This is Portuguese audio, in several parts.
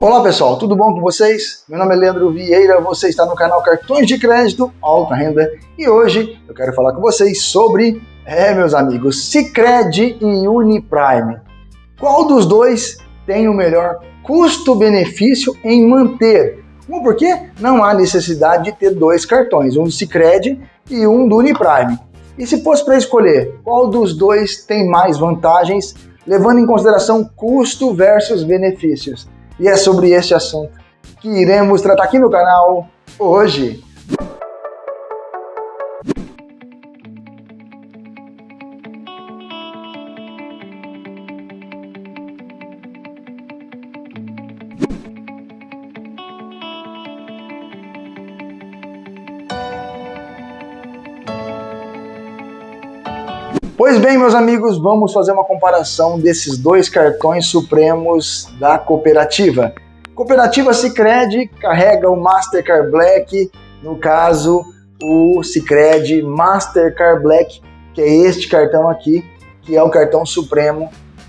Olá pessoal, tudo bom com vocês? Meu nome é Leandro Vieira, você está no canal Cartões de Crédito Alta Renda e hoje eu quero falar com vocês sobre, é meus amigos, Sicredi e Uniprime. Qual dos dois tem o melhor custo-benefício em manter? Um porque não há necessidade de ter dois cartões, um do Sicredi e um do Uniprime. E se fosse para escolher, qual dos dois tem mais vantagens, levando em consideração custo versus benefícios? E é sobre este assunto que iremos tratar aqui no canal hoje. Pois bem, meus amigos, vamos fazer uma comparação desses dois cartões supremos da cooperativa. Cooperativa Sicredi carrega o Mastercard Black, no caso, o Sicredi Mastercard Black, que é este cartão aqui, que é o cartão supremo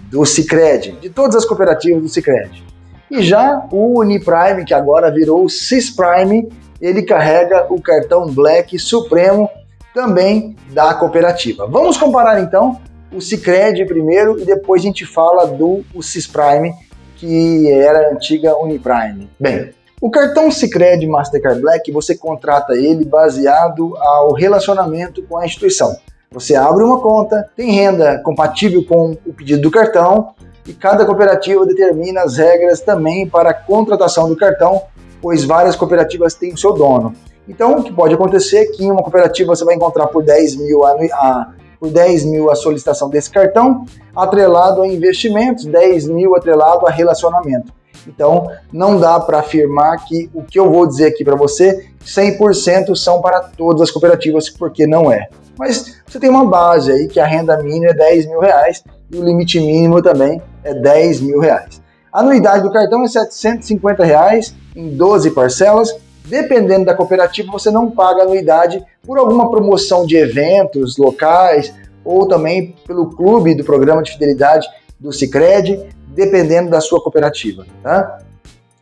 do Sicredi, de todas as cooperativas do Sicredi. E já o Uniprime, que agora virou o Cisprime, ele carrega o cartão Black Supremo também da cooperativa. Vamos comparar então o Cicred primeiro e depois a gente fala do Cisprime, que era a antiga Uniprime. Bem, o cartão Cicred Mastercard Black, você contrata ele baseado ao relacionamento com a instituição. Você abre uma conta, tem renda compatível com o pedido do cartão e cada cooperativa determina as regras também para a contratação do cartão, pois várias cooperativas têm o seu dono. Então, o que pode acontecer é que em uma cooperativa você vai encontrar por 10 mil a, a, por 10 mil a solicitação desse cartão, atrelado a investimentos, 10 mil atrelado a relacionamento. Então, não dá para afirmar que o que eu vou dizer aqui para você, 100% são para todas as cooperativas, porque não é. Mas você tem uma base aí que a renda mínima é 10 mil reais e o limite mínimo também é 10 mil reais. A anuidade do cartão é 750 reais em 12 parcelas Dependendo da cooperativa, você não paga anuidade por alguma promoção de eventos locais ou também pelo clube do programa de fidelidade do Cicred, dependendo da sua cooperativa. Tá?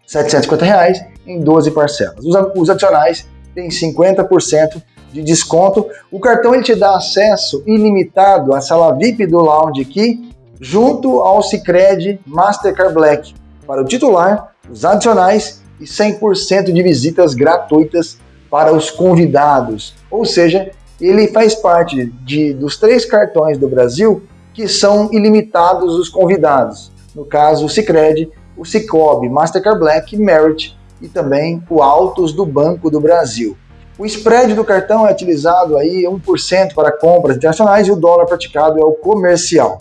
750 reais em 12 parcelas. Os, adicionais têm 50% de desconto. O cartão ele te dá acesso ilimitado à sala VIP do Lounge aqui, junto ao Cicred Mastercard Black, para o titular, os adicionais e 100% de visitas gratuitas para os convidados. Ou seja, ele faz parte de, dos três cartões do Brasil que são ilimitados os convidados. No caso, o Cicred, o Cicobi, Mastercard Black, Merit e também o Autos do Banco do Brasil. O spread do cartão é utilizado aí 1% para compras internacionais e o dólar praticado é o comercial.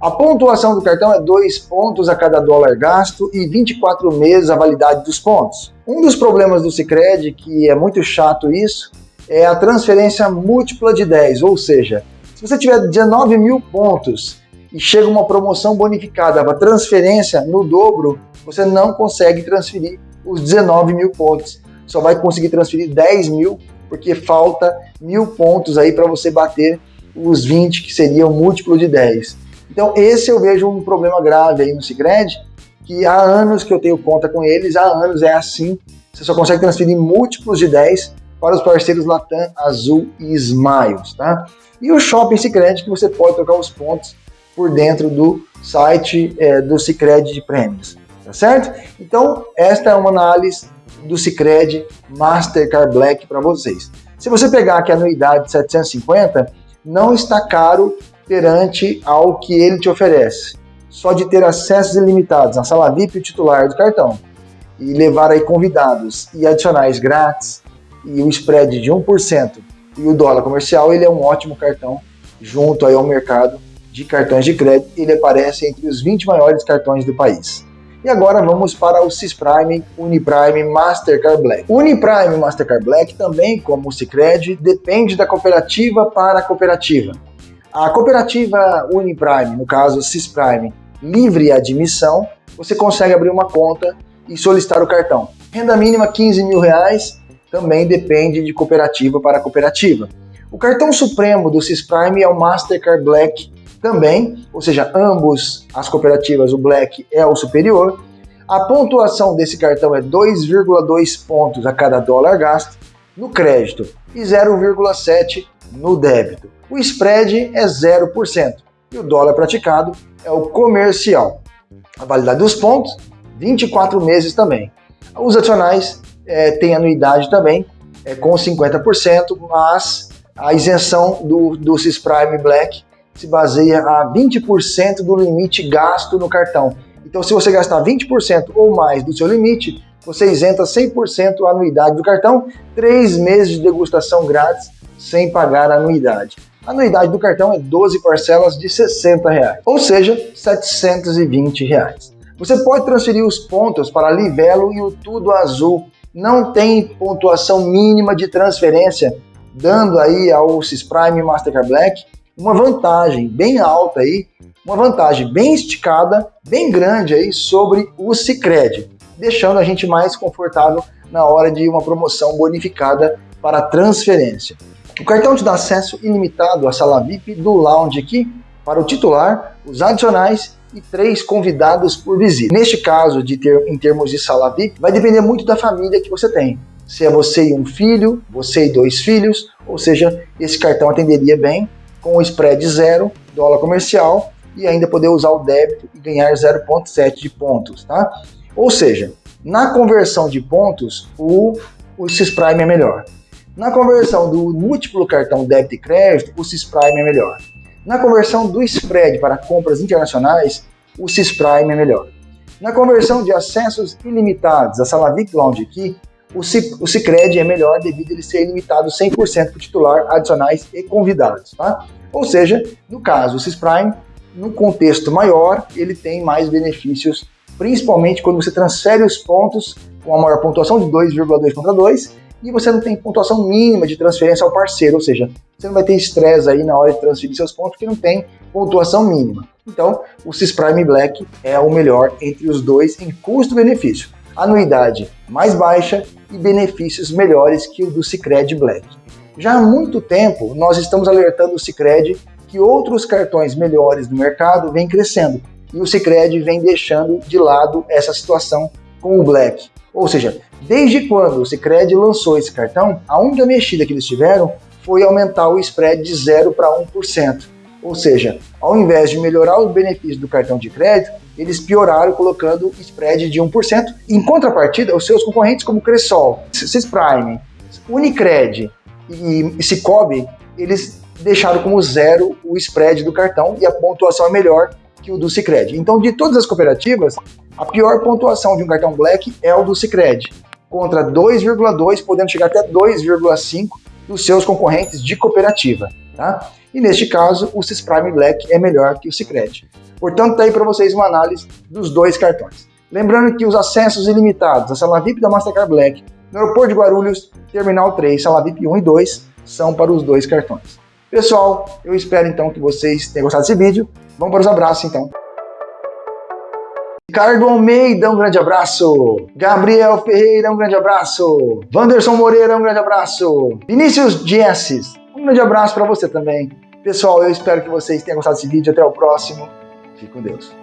A pontuação do cartão é 2 pontos a cada dólar gasto e 24 meses a validade dos pontos. Um dos problemas do Cicred, que é muito chato isso, é a transferência múltipla de 10, ou seja, se você tiver 19 mil pontos e chega uma promoção bonificada para transferência no dobro, você não consegue transferir os 19 mil pontos. Só vai conseguir transferir 10 mil, porque falta mil pontos aí para você bater os 20, que seria o múltiplo de 10. Então, esse eu vejo um problema grave aí no Cicred, que há anos que eu tenho conta com eles, há anos é assim, você só consegue transferir múltiplos de 10 para os parceiros Latam, Azul e Smiles, tá? E o Shopping Cicred, que você pode trocar os pontos por dentro do site é, do Cicred de prêmios, tá certo? Então, esta é uma análise do Cicred Mastercard Black para vocês. Se você pegar aqui a anuidade 750, não está caro perante ao que ele te oferece. Só de ter acessos ilimitados à sala VIP e titular do cartão e levar aí convidados e adicionais grátis e o spread de 1% e o dólar comercial, ele é um ótimo cartão junto aí ao mercado de cartões de crédito. Ele aparece entre os 20 maiores cartões do país. E agora vamos para o Cisprime, Uniprime, Mastercard Black. Uniprime Mastercard Black também, como o Cicred, depende da cooperativa para a cooperativa. A cooperativa Uniprime, no caso Cisprime, livre admissão, você consegue abrir uma conta e solicitar o cartão. Renda mínima 15 mil reais, também depende de cooperativa para cooperativa. O cartão supremo do Cisprime é o Mastercard Black também, ou seja, ambos as cooperativas, o Black é o superior. A pontuação desse cartão é 2,2 pontos a cada dólar gasto no crédito e 0,7 no débito. O spread é 0% e o dólar praticado é o comercial. A validade dos pontos, 24 meses também. Os adicionais é, têm anuidade também, é, com 50%, mas a isenção do, do Prime Black se baseia a 20% do limite gasto no cartão. Então, se você gastar 20% ou mais do seu limite, você isenta 100% a anuidade do cartão, 3 meses de degustação grátis sem pagar a anuidade. A anuidade do cartão é 12 parcelas de 60 reais, ou seja, 720 reais. Você pode transferir os pontos para Livelo e o Tudo Azul. Não tem pontuação mínima de transferência, dando aí ao Cis Prime Mastercard Black uma vantagem bem alta aí, uma vantagem bem esticada, bem grande aí sobre o Cicred, deixando a gente mais confortável na hora de uma promoção bonificada para transferência. O cartão te dá acesso ilimitado à sala VIP do lounge aqui para o titular, os adicionais e três convidados por visita. Neste caso, de ter, em termos de sala VIP, vai depender muito da família que você tem. Se é você e um filho, você e dois filhos, ou seja, esse cartão atenderia bem com o spread zero, dólar comercial, e ainda poder usar o débito e ganhar 0,7 de pontos, tá? Ou seja, na conversão de pontos, o, o Cisprime é melhor. Na conversão do múltiplo cartão débito e crédito, o Cisprime é melhor. Na conversão do spread para compras internacionais, o Cisprime é melhor. Na conversão de acessos ilimitados, a sala VIP Lounge aqui, o, Cicred é melhor devido a ele ser ilimitado 100% para titular, adicionais e convidados. Tá? Ou seja, no caso, o Cisprime, no contexto maior, ele tem mais benefícios, principalmente quando você transfere os pontos com a maior pontuação de 2,2 contra 2 e você não tem pontuação mínima de transferência ao parceiro, ou seja, você não vai ter estresse aí na hora de transferir seus pontos porque não tem pontuação mínima. Então, o Cisprime Black é o melhor entre os dois em custo-benefício. Anuidade mais baixa e benefícios melhores que o do Cicred Black. Já há muito tempo, nós estamos alertando o Cicred que outros cartões melhores no mercado vêm crescendo e o Cicred vem deixando de lado essa situação com o Black. Ou seja, desde quando o Cicred lançou esse cartão, a única mexida que eles tiveram foi aumentar o spread de 0 para 1%. Ou seja, ao invés de melhorar os benefícios do cartão de crédito, eles pioraram colocando spread de 1%. Em contrapartida, os seus concorrentes como Cressol, Cisprime, Unicred e Cicobi, eles deixaram como zero o spread do cartão e a pontuação é melhor que o do Cicred. Então, de todas as cooperativas, a pior pontuação de um cartão Black é o do Cicred, contra 2,2, podendo chegar até 2,5 dos seus concorrentes de cooperativa. Tá? E neste caso, o Cisprime Black é melhor que o Cicred. Portanto, está aí para vocês uma análise dos dois cartões. Lembrando que os acessos ilimitados à sala VIP da Mastercard Black no aeroporto de Guarulhos, Terminal 3, sala VIP 1 e 2, são para os dois cartões. Pessoal, eu espero então que vocês tenham gostado desse vídeo. Vamos para os abraços então. Ricardo Almeida, um grande abraço. Gabriel Ferreira, um grande abraço. Wanderson Moreira, um grande abraço. Vinícius Jesses, um grande abraço para você também. Pessoal, eu espero que vocês tenham gostado desse vídeo. Até o próximo. Fique com Deus.